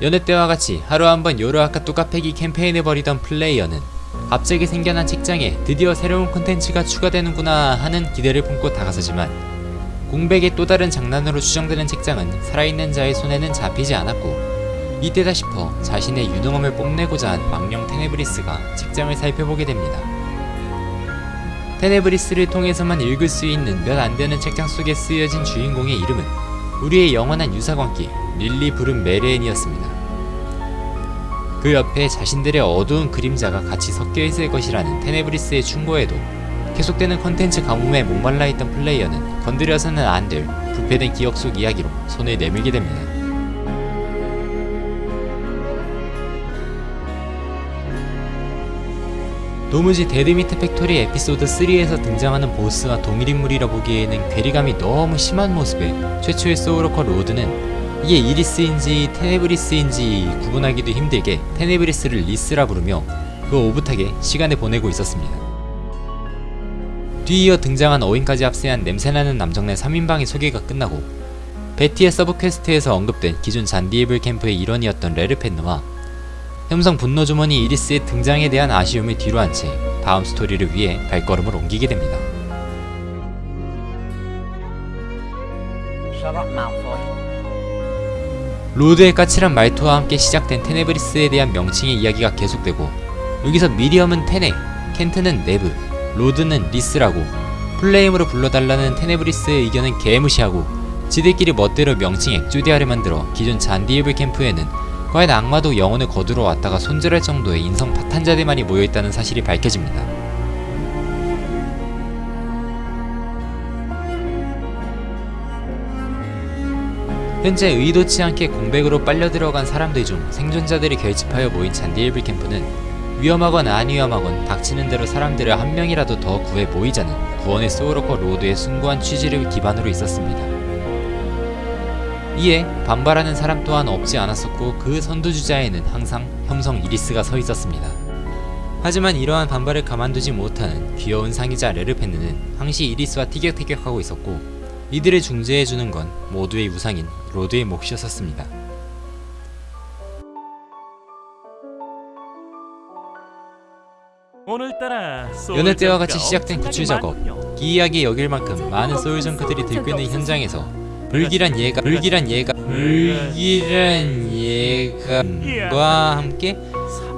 여느 때와 같이 하루 한 번 요르아카 뚜까패기 캠페인을 벌이던 플레이어는 갑자기 생겨난 책장에 드디어 새로운 콘텐츠가 추가되는구나 하는 기대를 품고 다가서지만 공백의 또 다른 장난으로 추정되는 책장은 살아있는 자의 손에는 잡히지 않았고 이때다 싶어 자신의 유능함을 뽐내고자 한 망령 테네브리스가 책장을 살펴보게 됩니다. 테네브리스를 통해서만 읽을 수 있는 몇 안되는 책장 속에 쓰여진 주인공의 이름은 우리의 영원한 유사관계 릴리 블룸메르헨이었습니다. 그 옆에 자신들의 어두운 그림자가 같이 섞여 있을 것이라는 테네브리스의 충고에도 계속되는 컨텐츠 가뭄에 목말라 있던 플레이어는 건드려서는 안 될 부패된 기억 속 이야기로 손을 내밀게 됩니다. 도무지 데드미트 팩토리 에피소드 3에서 등장하는 보스와 동일인물이라 보기에는 괴리감이 너무 심한 모습에 최초의 소울워커 로드는 이게 이리스인지 테네브리스인지 구분하기도 힘들게 테네브리스를 리스라 부르며 그 오붓하게 시간을 보내고 있었습니다. 뒤이어 등장한 어윈까지 합세한 냄새나는 남정네 3인방의 소개가 끝나고 베티의 sub quest에서 언급된 기존 잔디이불 캠프의 일원이었던 레르펜느와 혐성 분노주머니 이리스의 등장에 대한 아쉬움을 뒤로한 채 다음 스토리를 위해 발걸음을 옮기게 됩니다. 로드의 까칠한 말투와 함께 시작된 테네브리스에 대한 명칭의 이야기가 계속되고 여기서 미리엄은 테네, 켄트는 네브, 로드는 리스라고 full name으로 불러달라는 테네브리스의 의견은 개무시하고 지들끼리 멋대로 명칭 엑조디아를 만들어 기존 잔디이불 캠프에는 과연 악마도 영혼을 거두러 왔다가 손절할 정도의 인성 파탄자들만이 모여있다는 사실이 밝혀집니다. 현재 의도치 않게 공백으로 빨려 들어간 사람들 중 생존자들이 결집하여 모인 잔디이불 캠프는 위험하건 안 위험하건 닥치는 대로 사람들을 한 명이라도 더 구해 모이자는 구원의 소울워커 로드의 숭고한 취지를 기반으로 있었습니다. 이에 반발하는 사람 또한 없지 않았었고 그 선두주자에는 항상 혐성 이리스가 서 있었습니다. 하지만 이러한 반발을 가만두지 못하는 귀여운 상의자 레르펜느는 항시 이리스와 티격태격하고 있었고 이들을 중재해주는 건 모두의 우상인 로드의 몫이었습니다. 오늘따라 여느 때와 같이 시작된 구출 작업 기이하게 여길 만큼 많은 soul junk들이 들끓는 현장에서 불길한 예가 불길한 예가 불길한 예가와 함께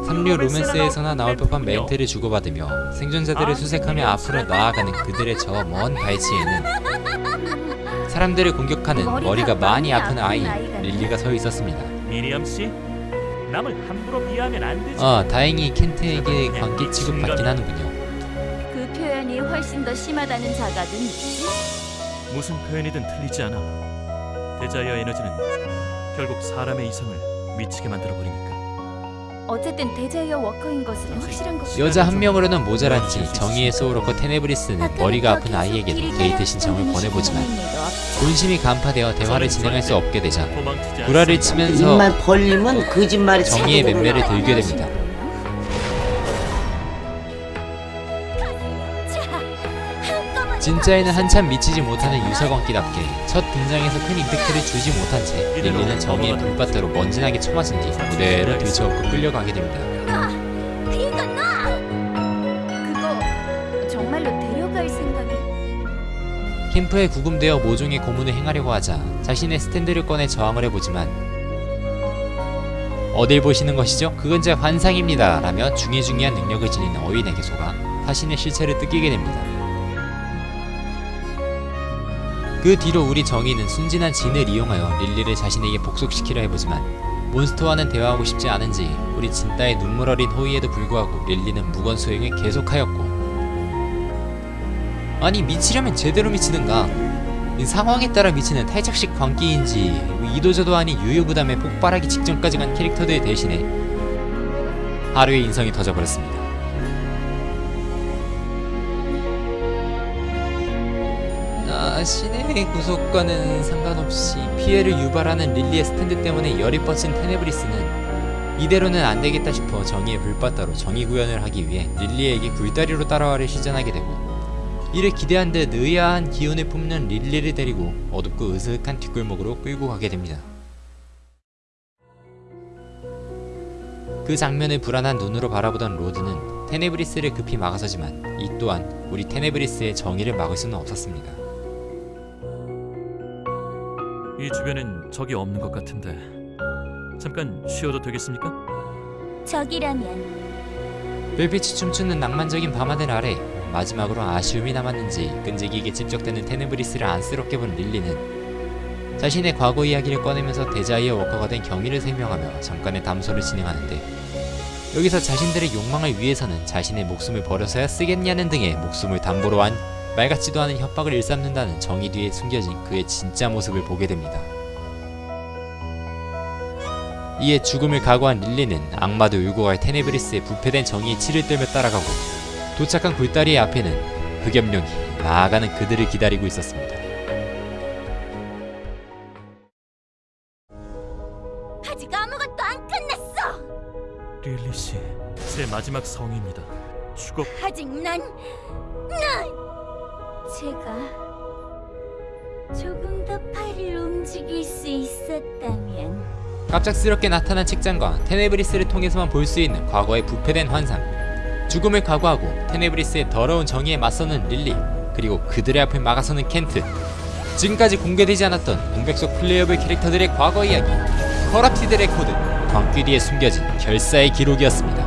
삼류 로맨스에서나 나올 법한 멘트를 주고받으며 생존자들을 수색하며 앞으로 나아가는 그들의 저 먼 발치에는 사람들을 공격하는 머리가 많이 아픈 아이 릴리가 서 있었습니다. 미리엄 씨, 남을 함부로 비하하면 안 되지. 아 다행히 켄트에게 관계 취급 받긴 하는군요. 그 표현이 훨씬 더 심하다는 자각은 있지? 무슨 표현이든 틀리지 않아. desire 에너지는 결국 사람의 이성을 미치게 만들어 버리니까. 어쨌든 desire worker인 것은 확실한 것 여자 한 명으로는 모자란지 정의의 소울워커 테네브리스는 머리가 아픈 아이에게도 데이트 신청을 권해보지만 본심이 간파되어 대화를 진행할 수 없게 되자 구라를. 치면서 정의의 맴매를. 들게 됩니다. 진짜에는 한참 미치지 못하는 유사관계답게 첫 등장에서 큰 임팩트를 주지 못한 채 릴리는 정의의 불밭대로 먼지나게 처맞은 뒤 무대로 들쳐업고 끌려가게 됩니다. 이건 나! 그거 정말로 데려갈 생각이 캠프에 구금되어 모종의 고문을 행하려고 하자 자신의 스탠드를 꺼내 저항을 해보지만 어딜 보시는 것이죠? 그건 제 환상입니다 라며 중요중요한 능력을 지닌 어윈에게 속아 자신의 실체를 뜯기게 됩니다. 그 뒤로 우리 정의는 순진한 진을 이용하여 릴리를 자신에게 복속시키려 해보지만 몬스터와는 대화하고 싶지 않은지 우리 진따의 눈물 어린 호의에도 불구하고 릴리는 무건 수행을 계속하였고 아니 미치려면 제대로 미치든가 이 상황에 따라 미치는 탈착식 광기인지 이도저도 아닌 유유부담에 폭발하기 직전까지 간 캐릭터들 대신에 하루에 인성이 터져버렸습니다. 자신의 구속과는 상관없이 피해를 유발하는 릴리의 스탠드 때문에 열이 뻗친 테네브리스는 이대로는 안되겠다 싶어 정의의 불바다로 정의 구현을 하기 위해 릴리에게 굴다리로 따라와를 시전하게 되고 이를 기대한 듯 의아한 기운을 뿜는 릴리를 데리고 어둡고 으슥한 뒷골목으로 끌고 가게 됩니다. 그 장면을 불안한 눈으로 바라보던 로드는 테네브리스를 급히 막아서지만 이 또한 우리 테네브리스의 정의를 막을 수는 없었습니다. 이 주변엔 적이 없는 것 같은데 잠깐 쉬어도 되겠습니까? 적이라면 별빛이 춤추는 낭만적인 밤하늘 아래 마지막으로 아쉬움이 남았는지 끈질기게 집적되는 테네브리스를 안쓰럽게 본 릴리는 자신의 과거 이야기를 꺼내면서 데자이어 워커가 된 경위를 설명하며 잠깐의 담소를 진행하는데 여기서 자신들의 욕망을 위해서는 자신의 목숨을 버려서야 쓰겠냐는 등의 목숨을 담보로 한 말 같지도 않은 협박을 일삼는다는 정의 뒤에 숨겨진 그의 진짜 모습을 보게 됩니다. 이에 죽음을 각오한 릴리는 악마도 울고 갈 테네브리스의 부패된 정의의 치를 떨며 따라가고 도착한 굴다리의 앞에는 흑염룡이 나아가는 그들을 기다리고 있었습니다. 아직 아무것도 안 끝났어. 릴리 씨, 제 마지막 성의입니다. 추곡 아직 난, 난 제가 조금 더 팔을 움직일 수 있었다면. 갑작스럽게 나타난 책장과 테네브리스를 통해서만 볼 수 있는 과거의 부패된 환상. 죽음을 각오하고 테네브리스의 더러운 정의에 맞서는 릴리 그리고 그들의 앞을 막아서는 켄트. 지금까지 공개되지 않았던 공백 속 playable 캐릭터들의 과거 이야기 Corrupted Record 광기 뒤에 숨겨진 결사의 기록이었습니다